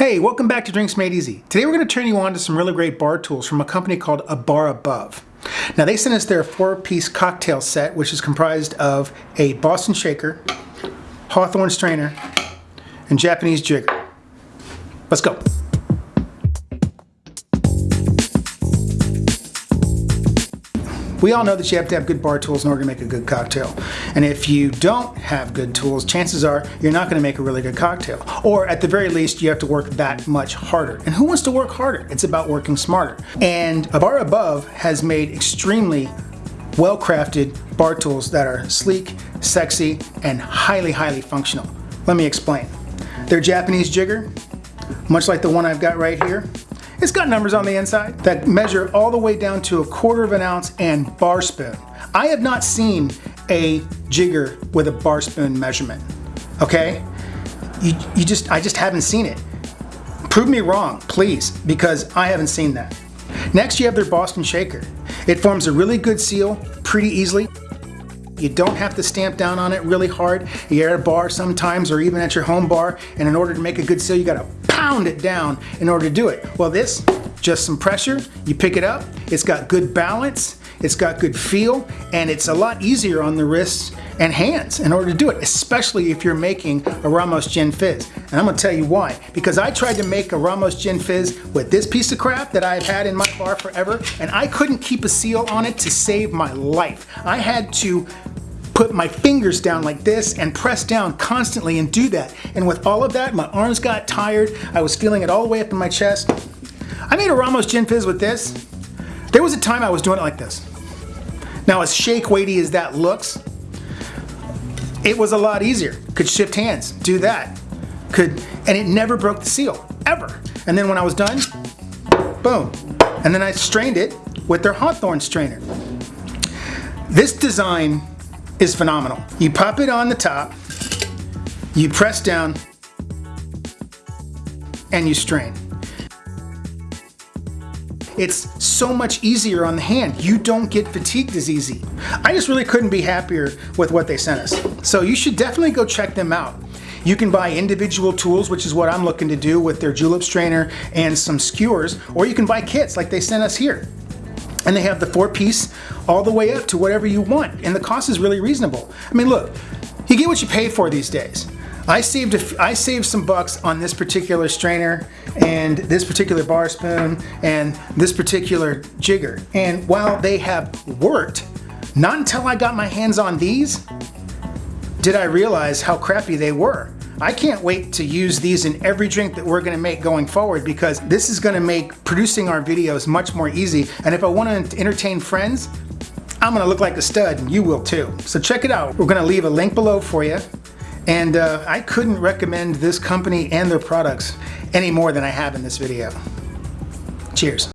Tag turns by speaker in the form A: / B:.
A: Hey, welcome back to Drinks Made Easy. Today we're going to turn you on to some really great bar tools from a company called A Bar Above. Now they sent us their four-piece cocktail set, which is comprised of a Boston shaker, Hawthorne strainer, and Japanese jigger. Let's go. We all know that you have to have good bar tools in order to make a good cocktail. And if you don't have good tools, chances are you're not going to make a really good cocktail. Or at the very least, you have to work that much harder. And who wants to work harder? It's about working smarter. And A Bar Above has made extremely well-crafted bar tools that are sleek, sexy, and highly, highly functional. Let me explain. Their Japanese jigger, much like the one I've got right here, it's got numbers on the inside that measure all the way down to a quarter of an ounce and bar spoon. I have not seen a jigger with a bar spoon measurement, okay? You, you just, I just haven't seen it. Prove me wrong, please, because I haven't seen that. Next, you have their Boston Shaker. It forms a really good seal pretty easily. You don't have to stamp down on it really hard. You're at a bar sometimes or even at your home bar and in order to make a good seal you gotta pound it down in order to do it. Well this, just some pressure, you pick it up, it's got good balance, it's got good feel, and it's a lot easier on the wrists and hands in order to do it, especially if you're making a Ramos Gin Fizz. And I'm gonna tell you why. Because I tried to make a Ramos Gin Fizz with this piece of crap that I've had in my bar forever, and I couldn't keep a seal on it to save my life. I had to put my fingers down like this and press down constantly and do that. And with all of that, my arms got tired. I was feeling it all the way up in my chest. I made a Ramos Gin Fizz with this. There was a time I was doing it like this. Now as shake weighty as that looks, it was a lot easier. Could shift hands, do that. Could, and it never broke the seal, ever. And then when I was done, boom. And then I strained it with their Hawthorne strainer. This design is phenomenal. You pop it on the top, you press down, and you strain. It's so much easier on the hand. You don't get fatigued as easy. I just really couldn't be happier with what they sent us. So you should definitely go check them out. You can buy individual tools, which is what I'm looking to do with their julep strainer and some skewers, or you can buy kits like they sent us here. And they have the four piece all the way up to whatever you want. And the cost is really reasonable. I mean, look, you get what you pay for these days. I saved, a, I saved some bucks on this particular strainer and this particular bar spoon and this particular jigger. And while they have worked, not until I got my hands on these did I realize how crappy they were. I can't wait to use these in every drink that we're gonna make going forward because this is gonna make producing our videos much more easy. And if I wanna entertain friends, I'm gonna look like a stud and you will too. So check it out. We're gonna leave a link below for you. And uh, I couldn't recommend this company and their products any more than I have in this video. Cheers.